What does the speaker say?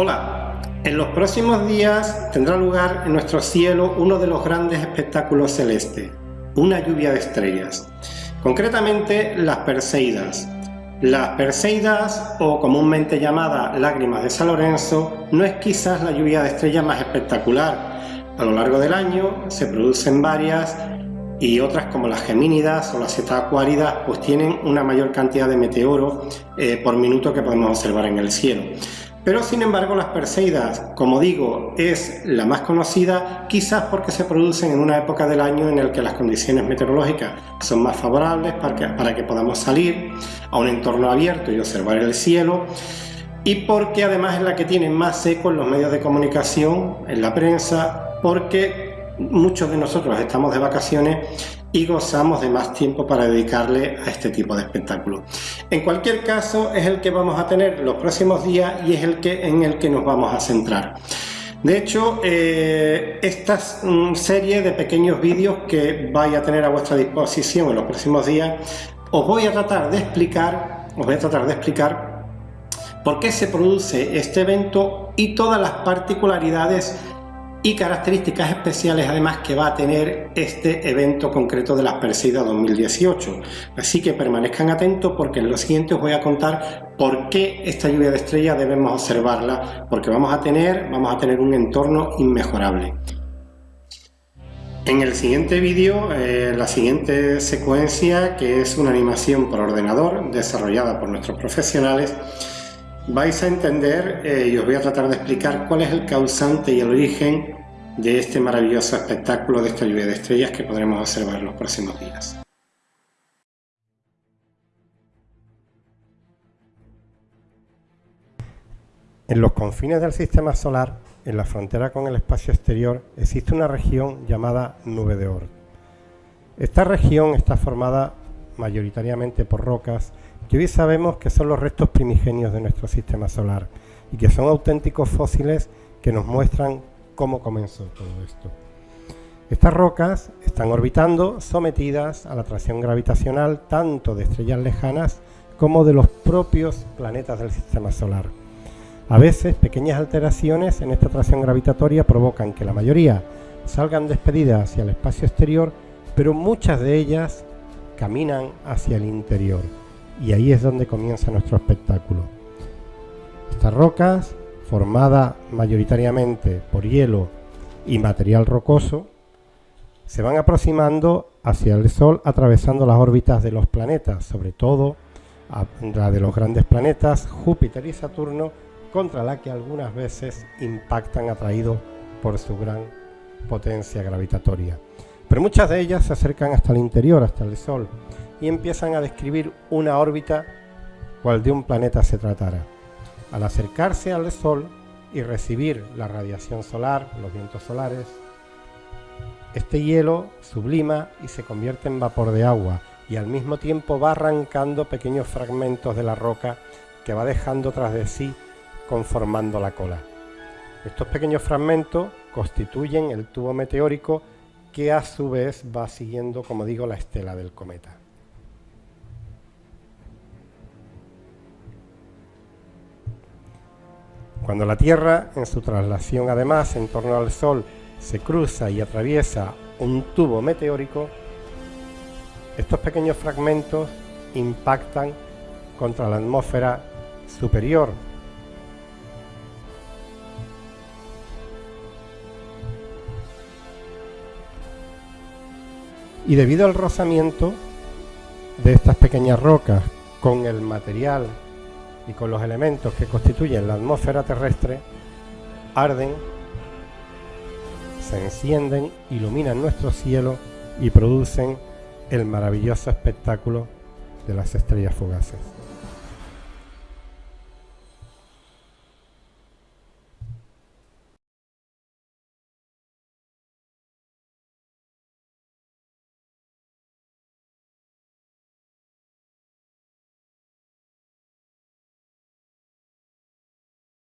Hola, en los próximos días tendrá lugar en nuestro cielo uno de los grandes espectáculos celestes, una lluvia de estrellas. Concretamente las Perseidas. Las Perseidas, o comúnmente llamada lágrimas de San Lorenzo, no es quizás la lluvia de estrellas más espectacular. A lo largo del año se producen varias y otras como las gemínidas o las cetacuáridas pues tienen una mayor cantidad de meteoro eh, por minuto que podemos observar en el cielo. Pero sin embargo las Perseidas, como digo, es la más conocida quizás porque se producen en una época del año en la que las condiciones meteorológicas son más favorables para que, para que podamos salir a un entorno abierto y observar el cielo y porque además es la que tiene más eco en los medios de comunicación, en la prensa, porque muchos de nosotros estamos de vacaciones y gozamos de más tiempo para dedicarle a este tipo de espectáculo. En cualquier caso es el que vamos a tener los próximos días y es el que, en el que nos vamos a centrar. De hecho, eh, esta mm, serie de pequeños vídeos que vais a tener a vuestra disposición en los próximos días, os voy a tratar de explicar, os voy a tratar de explicar por qué se produce este evento y todas las particularidades y características especiales además que va a tener este evento concreto de las Perseidas 2018. Así que permanezcan atentos porque en lo siguiente os voy a contar por qué esta lluvia de estrellas debemos observarla, porque vamos a tener, vamos a tener un entorno inmejorable. En el siguiente vídeo, eh, la siguiente secuencia, que es una animación por ordenador desarrollada por nuestros profesionales, vais a entender eh, y os voy a tratar de explicar cuál es el causante y el origen de este maravilloso espectáculo de esta lluvia de estrellas que podremos observar los próximos días. En los confines del sistema solar, en la frontera con el espacio exterior, existe una región llamada Nube de Oort. Esta región está formada mayoritariamente por rocas que hoy sabemos que son los restos primigenios de nuestro sistema solar y que son auténticos fósiles que nos muestran cómo comenzó todo esto. Estas rocas están orbitando sometidas a la atracción gravitacional tanto de estrellas lejanas como de los propios planetas del sistema solar. A veces pequeñas alteraciones en esta atracción gravitatoria provocan que la mayoría salgan despedidas hacia el espacio exterior, pero muchas de ellas caminan hacia el interior y ahí es donde comienza nuestro espectáculo. Estas rocas, formadas mayoritariamente por hielo y material rocoso, se van aproximando hacia el Sol atravesando las órbitas de los planetas, sobre todo la de los grandes planetas Júpiter y Saturno, contra la que algunas veces impactan atraídos por su gran potencia gravitatoria. Pero muchas de ellas se acercan hasta el interior, hasta el Sol, y empiezan a describir una órbita cual de un planeta se tratara. Al acercarse al Sol y recibir la radiación solar, los vientos solares, este hielo sublima y se convierte en vapor de agua y al mismo tiempo va arrancando pequeños fragmentos de la roca que va dejando tras de sí conformando la cola. Estos pequeños fragmentos constituyen el tubo meteórico que a su vez va siguiendo, como digo, la estela del cometa. Cuando la Tierra, en su traslación además en torno al Sol, se cruza y atraviesa un tubo meteórico, estos pequeños fragmentos impactan contra la atmósfera superior. Y debido al rozamiento de estas pequeñas rocas con el material y con los elementos que constituyen la atmósfera terrestre, arden, se encienden, iluminan nuestro cielo y producen el maravilloso espectáculo de las estrellas fugaces.